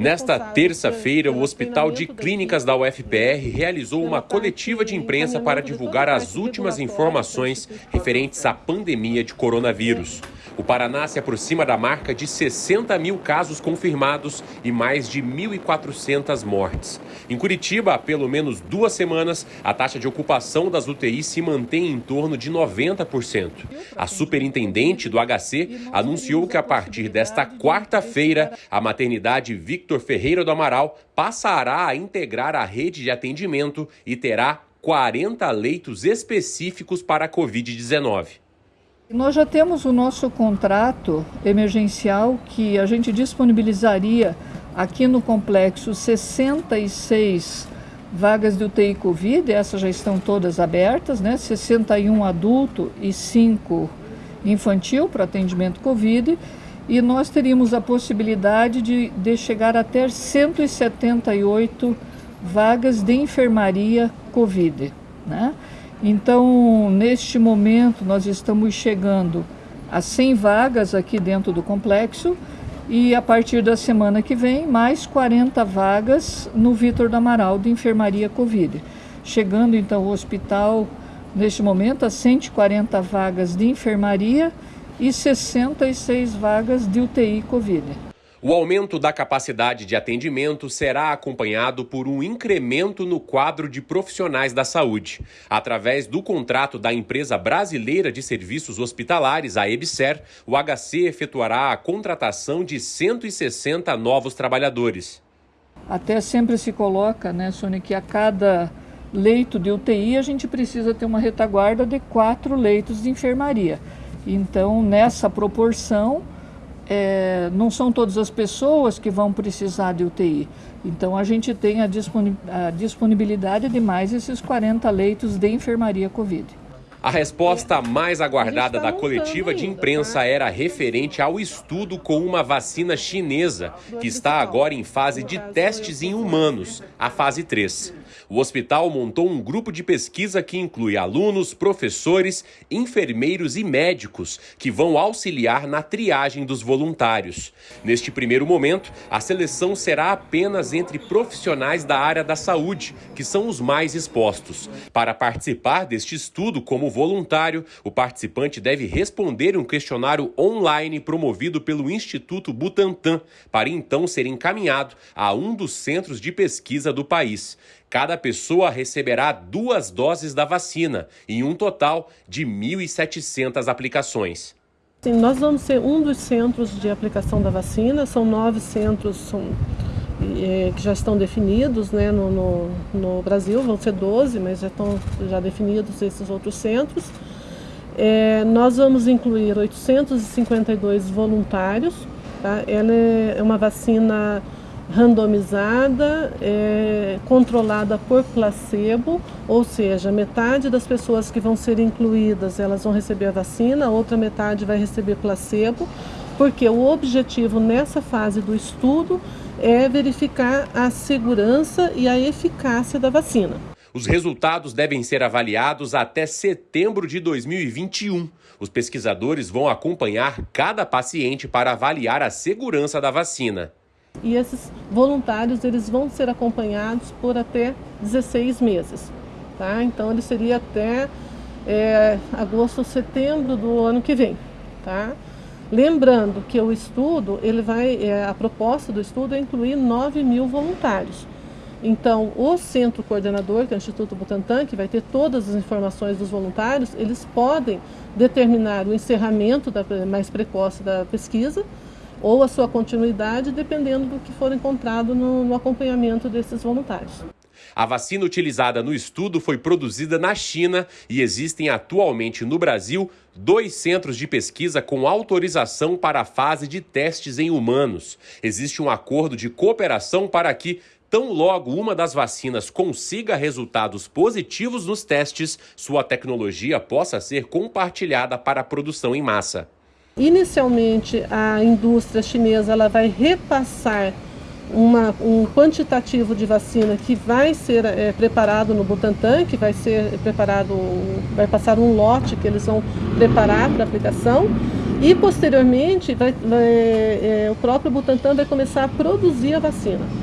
Nesta terça-feira, o Hospital de Clínicas da UFPR realizou uma coletiva de imprensa para divulgar as últimas informações referentes à pandemia de coronavírus. O Paraná se aproxima da marca de 60 mil casos confirmados e mais de 1.400 mortes. Em Curitiba, há pelo menos duas semanas, a taxa de ocupação das UTIs se mantém em torno de 90%. A superintendente do HC anunciou que a partir desta quarta-feira, a maternidade Victor Ferreira do Amaral passará a integrar a rede de atendimento e terá 40 leitos específicos para a Covid-19. Nós já temos o nosso contrato emergencial que a gente disponibilizaria aqui no complexo 66 vagas de UTI Covid, essas já estão todas abertas, né? 61 adulto e 5 infantil para atendimento Covid. E nós teríamos a possibilidade de, de chegar até 178 vagas de enfermaria Covid, né? Então, neste momento, nós estamos chegando a 100 vagas aqui dentro do complexo e a partir da semana que vem, mais 40 vagas no Vitor do Amaral de enfermaria Covid. Chegando então o hospital, neste momento, a 140 vagas de enfermaria e 66 vagas de UTI Covid. O aumento da capacidade de atendimento será acompanhado por um incremento no quadro de profissionais da saúde. Através do contrato da Empresa Brasileira de Serviços Hospitalares, a EBSER, o HC efetuará a contratação de 160 novos trabalhadores. Até sempre se coloca, né, Sônia, que a cada leito de UTI a gente precisa ter uma retaguarda de quatro leitos de enfermaria. Então, nessa proporção, é, não são todas as pessoas que vão precisar de UTI. Então, a gente tem a, disponibilidade de mais esses 40 leitos de enfermaria Covid. A resposta mais aguardada tá da coletiva de imprensa era referente ao estudo com uma vacina chinesa, que está agora em fase de testes em humanos, a fase 3. O hospital montou um grupo de pesquisa que inclui alunos, professores, enfermeiros e médicos que vão auxiliar na triagem dos voluntários. Neste primeiro momento, a seleção será apenas entre profissionais da área da saúde, que são os mais expostos. Para participar deste estudo voluntário, o participante deve responder um questionário online promovido pelo Instituto Butantan, para então ser encaminhado a um dos centros de pesquisa do país. Cada pessoa receberá duas doses da vacina, em um total de 1.700 aplicações. Sim, nós vamos ser um dos centros de aplicação da vacina, são nove centros são, é, que já estão definidos né, no, no, no, Brasil, vão ser 12, mas já estão já definidos esses outros centros. É, nós vamos incluir 852 voluntários, tá? ela é uma vacina randomizada, é, controlada por placebo, ou seja, metade das pessoas que vão ser incluídas elas vão receber a vacina, a outra metade vai receber placebo, porque o objetivo nessa fase do estudo é verificar a segurança e a eficácia da vacina. Os resultados devem ser avaliados até setembro de 2021. Os pesquisadores vão acompanhar cada paciente para avaliar a segurança da vacina. E esses voluntários eles vão ser acompanhados por até 16 meses. Tá? Então ele seria até é, agosto, setembro do ano que vem. Tá? Lembrando que o estudo, ele vai, é, a proposta do estudo é incluir 9 mil voluntários. Então, o centro coordenador, que é o Instituto Butantan, que vai ter todas as informações dos voluntários, eles podem determinar o encerramento da, mais precoce da pesquisa ou a sua continuidade, dependendo do que for encontrado no, no acompanhamento desses voluntários. A vacina utilizada no estudo foi produzida na China e existem atualmente no Brasil dois centros de pesquisa com autorização para a fase de testes em humanos. Existe um acordo de cooperação para que, tão logo uma das vacinas consiga resultados positivos nos testes, sua tecnologia possa ser compartilhada para a produção em massa. Inicialmente, a indústria chinesa ela vai repassar uma, um quantitativo de vacina que vai ser é, preparado no Butantan, que vai ser preparado, vai passar um lote que eles vão preparar para aplicação. E posteriormente vai, vai, é, o próprio Butantan vai começar a produzir a vacina.